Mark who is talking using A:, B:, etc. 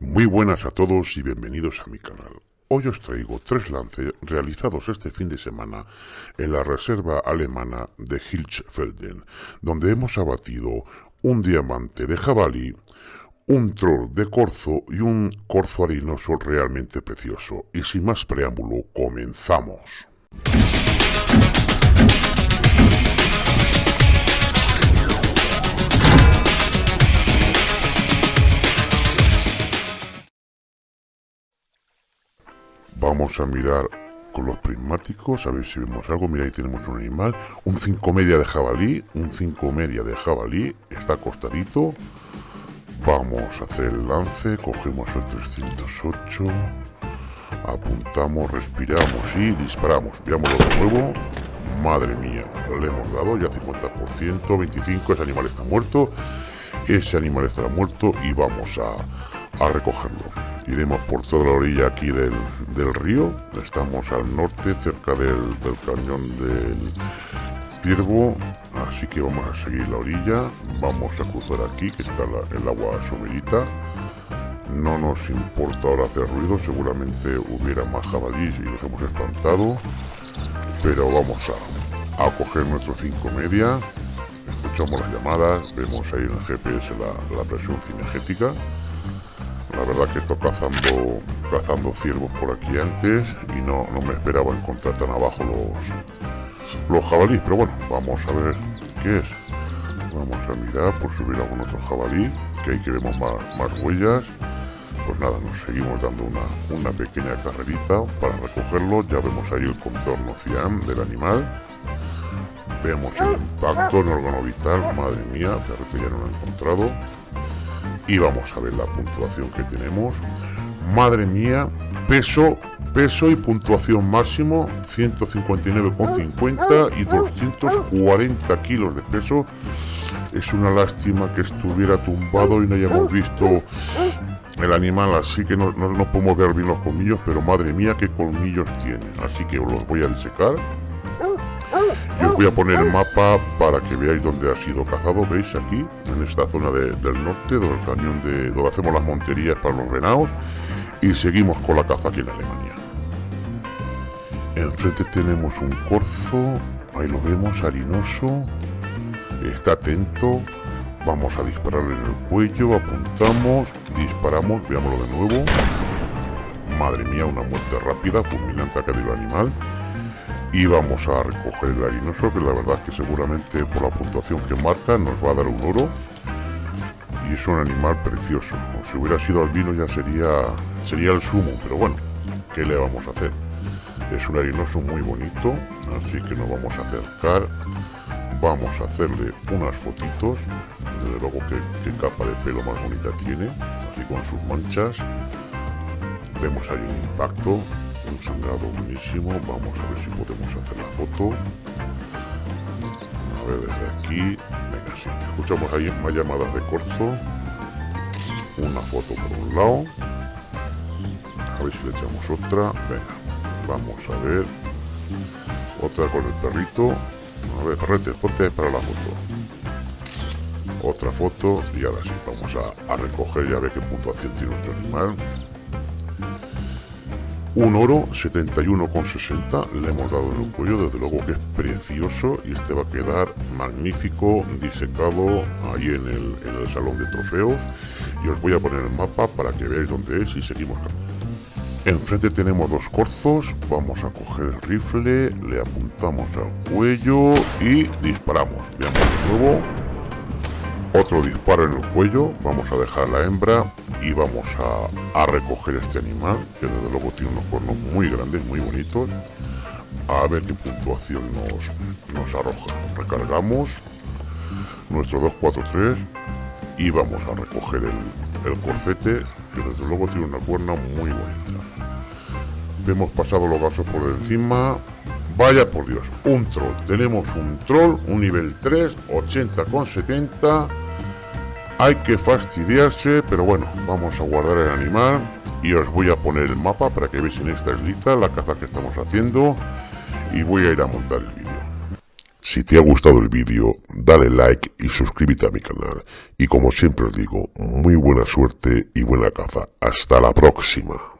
A: Muy buenas a todos y bienvenidos a mi canal. Hoy os traigo tres lances realizados este fin de semana en la reserva alemana de Hilsfelden, donde hemos abatido un diamante de jabalí, un troll de corzo y un corzo harinoso realmente precioso. Y sin más preámbulo, comenzamos. Vamos a mirar con los prismáticos, a ver si vemos algo. Mira, ahí tenemos un animal. Un 5 media de jabalí. Un 5 media de jabalí. Está acostadito. Vamos a hacer el lance. Cogemos el 308. Apuntamos, respiramos y disparamos. Veámoslo de nuevo. Madre mía, le hemos dado ya 50%, 25, ese animal está muerto. Ese animal estará muerto y vamos a, a recogerlo iremos por toda la orilla aquí del, río. Estamos al norte, cerca del, cañón del Ciervo, así que vamos a seguir la orilla. Vamos a cruzar aquí, que está el agua somerita. No nos importa ahora hacer ruido, seguramente hubiera más jabalíes y los hemos espantado. Pero vamos a, a coger nuestro 5 media. Escuchamos las llamadas, vemos ahí en el GPS la, la presión cinegética la verdad que estoy cazando, cazando ciervos por aquí antes y no, no me esperaba encontrar tan abajo los, los jabalíes. Pero bueno, vamos a ver qué es. Vamos a mirar por subir algún otro jabalí, que ahí que vemos más, más huellas. Pues nada, nos seguimos dando una, una pequeña carrerita para recogerlo. Ya vemos ahí el contorno cian del animal. Vemos el impacto en órgano vital. Madre mía, que ya no lo he encontrado y vamos a ver la puntuación que tenemos. Madre mía, peso, peso y puntuación máximo 159,50 y 240 kilos de peso. Es una lástima que estuviera tumbado y no hayamos visto el animal, así que no, no, podemos ver bien los colmillos, pero madre mía qué colmillos tiene. Así que os los voy a disecar y os voy a poner el mapa para que veáis dónde ha sido cazado. ¿Veis aquí? En esta zona del norte, del cañón de donde hacemos las monterías para los renaos. Y seguimos con la caza aquí en Alemania. Enfrente tenemos un corzo. Ahí lo vemos, harinoso. Está atento. Vamos a dispararle en el cuello. Apuntamos. Disparamos. Veámoslo de nuevo. Madre mía, una muerte rápida, fulminante acá del animal y vamos a recoger el harinoso que la verdad es que seguramente por la puntuación que marca nos va a dar un oro. Y es un animal precioso. Si hubiera sido albino ya sería sería el sumo pero bueno ¿qué le vamos a hacer? es un harinoso muy bonito así que nos vamos a acercar. Vamos a hacerle unas fotitos. Desde luego que, capa de pelo más bonita tiene. Así con sus manchas. Vemos ahí un impacto un sangrado buenísimo vamos a ver si podemos hacer la foto. A ver desde aquí venga sí. Escuchamos ahí más llamadas de corzo una foto por un lado. A ver si le echamos otra. Venga vamos a ver. Otra con el perrito. A ver perrete ponte para la foto. Otra foto y ahora sí vamos a, a recoger y a ver qué puntuación tiene nuestro animal un oro 71,60 le hemos dado en el cuello, desde luego que es precioso y este va a quedar magnífico, disecado ahí en el, en el salón de trofeos. Y os voy a poner el mapa para que veáis dónde es y seguimos. Enfrente tenemos dos corzos, vamos a coger el rifle, le apuntamos al cuello y disparamos. Veamos de nuevo. Otro disparo en el cuello, vamos a dejar la hembra y vamos a, recoger este animal, que desde luego tiene unos cuernos muy grandes, muy bonitos. A ver qué puntuación nos, nos arroja. Recargamos nuestro 243 y vamos a recoger el, el corcete, que desde luego tiene una cuerna muy bonita. Hemos pasado los vasos por encima. Vaya por Dios, un troll. Tenemos un troll, un nivel 3, 80 con 70 hay que fastidiarse, pero bueno, vamos a guardar el animal y os voy a poner el mapa para que veáis en esta islita la caza que estamos haciendo y voy a ir a montar el vídeo. Si te ha gustado el vídeo, dale like y suscríbete a mi canal. Y como siempre os digo, muy buena suerte y buena caza. Hasta la próxima.